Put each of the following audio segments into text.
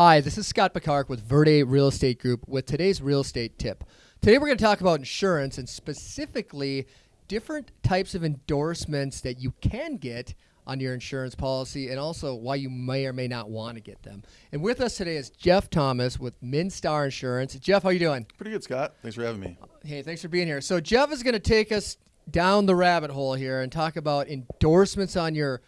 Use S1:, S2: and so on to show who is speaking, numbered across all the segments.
S1: Hi, this is Scott Picard with Verde Real Estate Group with today's real estate tip. Today we're going to talk about insurance and specifically different types of endorsements that you can get on your insurance policy and also why you may or may not want to get them. And with us today is Jeff Thomas with Minstar Insurance. Jeff, how you doing?
S2: Pretty good, Scott. Thanks for having me.
S1: Hey, thanks for being here. So Jeff is going to take us down the rabbit hole here and talk about endorsements on your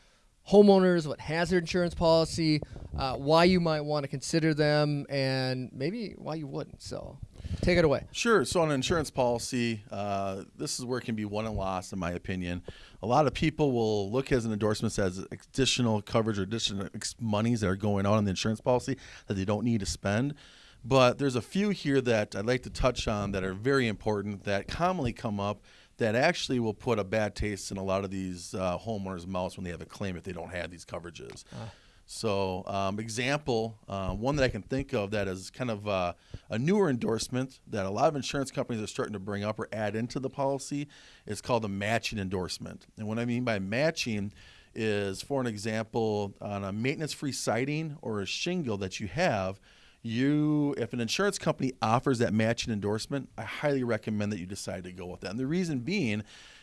S1: homeowners, what hazard insurance policy, uh, why you might want to consider them, and maybe why you wouldn't. So, take it away.
S2: Sure. So, on an insurance policy, uh, this is where it can be won and lost, in my opinion. A lot of people will look as an endorsement as additional coverage or additional monies that are going on in the insurance policy that they don't need to spend. But there's a few here that I'd like to touch on that are very important that commonly come up that actually will put a bad taste in a lot of these uh, homeowners' mouths when they have a claim if they don't have these coverages. Uh. So, um, example, uh, one that I can think of that is kind of uh, a newer endorsement that a lot of insurance companies are starting to bring up or add into the policy is called a matching endorsement. And what I mean by matching is, for an example, on a maintenance free siding or a shingle that you have, you if an insurance company offers that matching endorsement, I highly recommend that you decide to go with that. And the reason being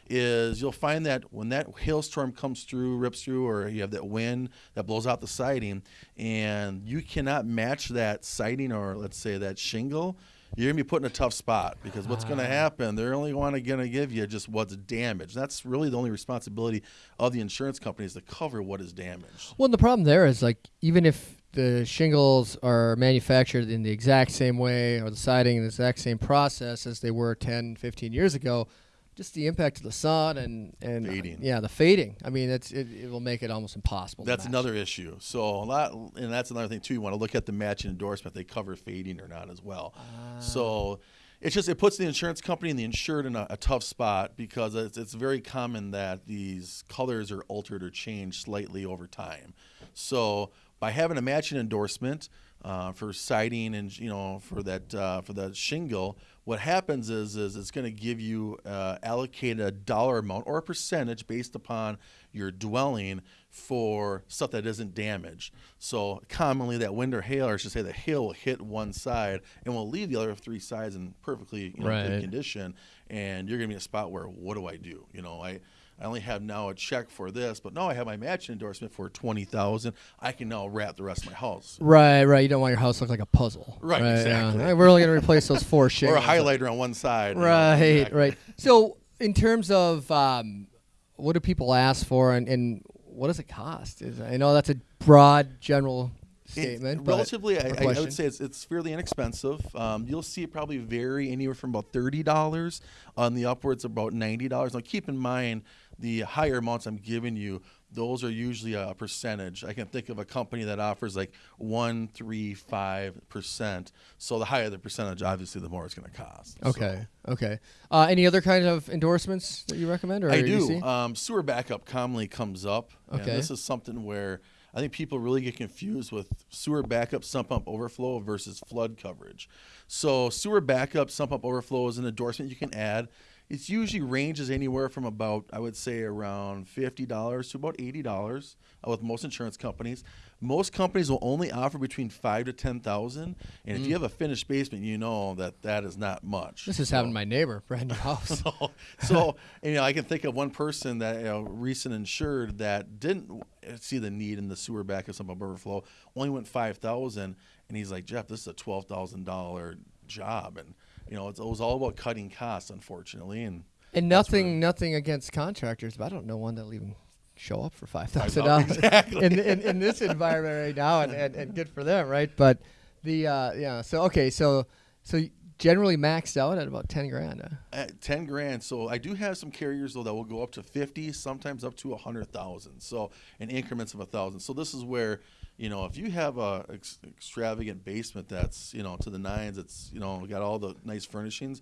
S2: is you'll find that when that hailstorm comes through, rips through, or you have that wind that blows out the siding, and you cannot match that siding or let's say that shingle, you're gonna be put in a tough spot because what's gonna ah. happen? They're only want gonna give you just what's damaged. That's really the only responsibility of the insurance company is to cover what is damaged.
S1: Well, the problem there is like even if the shingles are manufactured in the exact same way or the siding in the exact same process as they were 10, 15 years ago, just the impact of the sun and and
S2: fading.
S1: yeah, the fading. I mean, it's it, it will make it almost impossible.
S2: That's another issue. So a lot, and that's another thing too. You want to look at the matching endorsement; they cover fading or not as well. Uh, so it's just it puts the insurance company and the insured in a, a tough spot because it's, it's very common that these colors are altered or changed slightly over time. So by having a matching endorsement uh, for siding and you know for that uh, for the shingle, what happens is is it's going to give you uh, allocated a dollar amount or a percentage based upon your dwelling for stuff that isn't damaged. So commonly that wind or hail, or I should say the hail will hit one side and will leave the other three sides in perfectly you know, right. good condition, and you're going to be in a spot where what do I do? You know I I only have now a check for this, but now I have my matching endorsement for twenty thousand. I can now wrap the rest of my house.
S1: Right, right. You don't want your house to look like a puzzle.
S2: Right, right exactly.
S1: Yeah. We're only going to replace those four shingles.
S2: or a highlighter on one side.
S1: Right, you know, exactly. right. So, in terms of um, what do people ask for, and, and what does it cost? Is, I know that's a broad, general statement.
S2: It, relatively, I, I, would say it's, it's fairly inexpensive. Um, you'll see it probably vary anywhere from about thirty dollars on the upwards of about ninety dollars. Now, keep in mind the higher amounts I'm giving you, those are usually a percentage. I can think of a company that offers like one, three, five percent. So the higher the percentage, obviously, the more it's going to cost.
S1: Okay. So. Okay. Uh, any other kind of endorsements that you recommend? Or
S2: I do. Um, sewer backup commonly comes up. Okay. this is something where I think people really get confused with sewer backup, sump pump overflow versus flood coverage. So sewer backup, sump pump overflow is an endorsement you can add it usually ranges anywhere from about I would say around fifty dollars to about eighty dollars uh, with most insurance companies. Most companies will only offer between five to ten thousand, and mm. if you mm. have a finished basement, you know that that is not much.
S1: This is so. having my neighbor brand new house.
S2: so, so you know, I can think of one person that you know, recent insured that didn't see the need in the sewer backup sump overflow, only went five thousand, and he's like, Jeff, this is a twelve thousand dollar job, and you know, it was all about cutting costs, unfortunately, and
S1: and nothing, nothing against contractors, but I don't know one that'll even show up for five thousand dollars exactly. in, in, in this environment right now, and, and, and good for them, right? But the uh, yeah, so okay, so so generally maxed out at about 10 grand
S2: uh. at 10 grand so i do have some carriers though that will go up to 50 sometimes up to a 100000 so in increments of a thousand so this is where you know, if you have a ex- extravagant basement that's you know to the nines, it's you know got all the nice furnishings.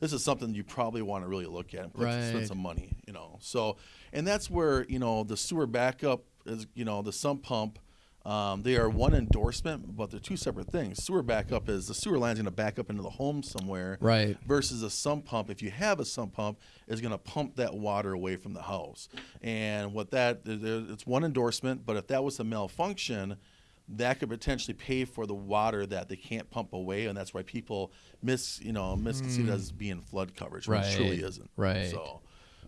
S2: This is something you probably want to really look at and right. spend some money. You know, so and that's where you know the sewer backup is. You know, the sump pump um, they are one endorsement, but they're two separate things. Sewer backup is the sewer line's going to back up into the home somewhere,
S1: right?
S2: Versus a sump pump, if you have a sump pump, is going to pump that water away from the house. And what that it's one endorsement, but if that was a malfunction, that could potentially pay for the water that they can't pump away, and that's why people miss, you know, misconceive it as mm. being flood coverage, when it truly. Isn't.
S1: right.
S2: So,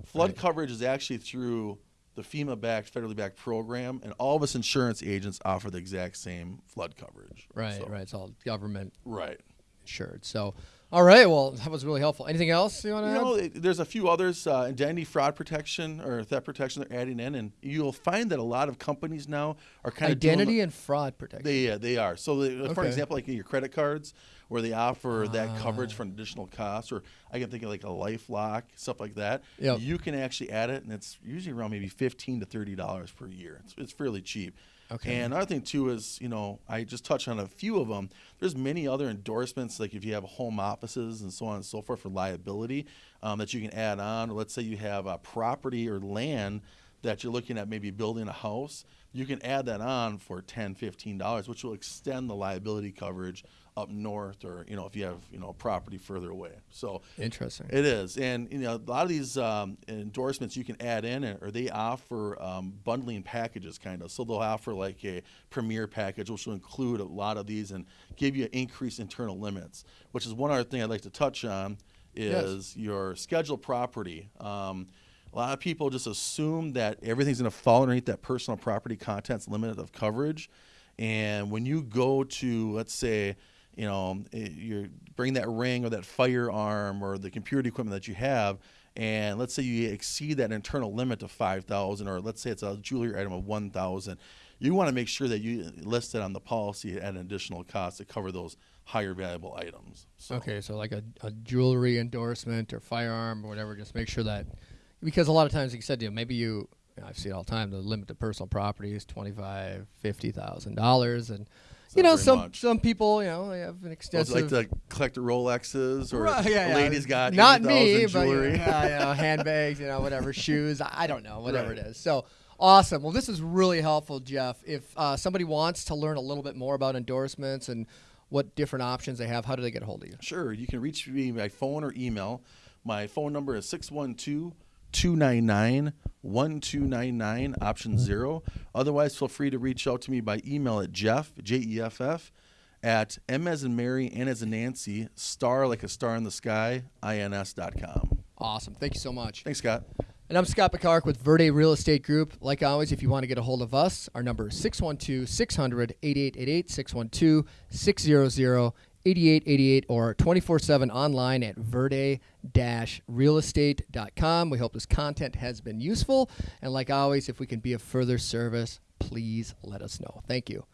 S2: flood
S1: Right.
S2: coverage is actually through the FEMA-backed, federally backed program, and all of us insurance agents offer the exact same flood coverage.
S1: Right,
S2: So-
S1: right. It's all government
S2: right.
S1: insured. So, all right. Well, that was really helpful. Anything else you want to
S2: You
S1: add?
S2: know, it- there's a few others, uh, identity fraud protection or theft protection they're adding in, and you'll find that a lot of companies now are kind of
S1: Identity and fraud protection.
S2: They yeah, they are. So they, for example, like your credit cards, where they offer that
S1: Ah.
S2: coverage for an additional cost, or I can think of like a LifeLock, stuff like that.
S1: Yep.
S2: You can actually add it, and it's usually around maybe fifteen to thirty dollars per year. It's, it's fairly cheap.
S1: Okay.
S2: And another thing too is, you know, I just touched on a few of them. There's many other endorsements, like if you have home offices and so on and so forth for liability, um, that you can add on. Or let's say you have a property or land that you're looking at maybe building a house, you can add that on for 10 $15, which will extend the liability coverage up north or, you know, if you have, you know, a property further away. So
S1: Interesting.
S2: it is, and you know a lot of these um, endorsements you can add in, or they offer um, bundling packages, kind of. So they'll offer like a premier package, which will include a lot of these and give you increased internal limits. Which is one other thing I'd like to touch on is your scheduled property. Um, a lot of people just assume that everything's going to fall underneath that personal property contents limit of coverage, and when you go to, let's say, you know, eh, you bring that ring or that firearm or the computer equipment that you have, and let's say you exceed that internal limit of 5,000, or let's say it's a jewelry item of 1,000, you want to make sure that you list it on the policy at an additional cost to cover those higher valuable items. So,
S1: Okay, so like a, a jewelry endorsement or firearm or whatever, just make sure that because a lot of times, like you said, you know, maybe you, you know, I've seen it all the time. The limit to personal property is twenty five, fifty thousand dollars, and you know some
S2: much.
S1: some people, you know, they have an extensive.
S2: like to collect the Rolexes or
S1: Right, yeah, yeah.
S2: lady's got
S1: not
S2: 80,000
S1: me, but
S2: jewelry.
S1: yeah, you know, handbags, you know, whatever, shoes. I I don't know, whatever
S2: Right.
S1: it is. So awesome. Well, this is really helpful, Jeff. If uh, somebody wants to learn a little bit more about endorsements and what different options they have, how do they get a hold of you?
S2: Sure, you can reach me by phone or email. My phone number is 612 299 1299, option zero. Otherwise, feel free to reach out to me by email at Jeff, J E F F, at M as in Mary, N as in Nancy, star like a star in the sky, INS.com.
S1: Awesome. Thank you so much.
S2: Thanks, Scott.
S1: And I'm Scott Picard with Verde Real Estate Group. Like always, if you want to get a hold of us, our number is 612 600 8888, 612 600 8888, or 24 7 online at verde realestate.com. We hope this content has been useful. And like always, if we can be of further service, please let us know. Thank you.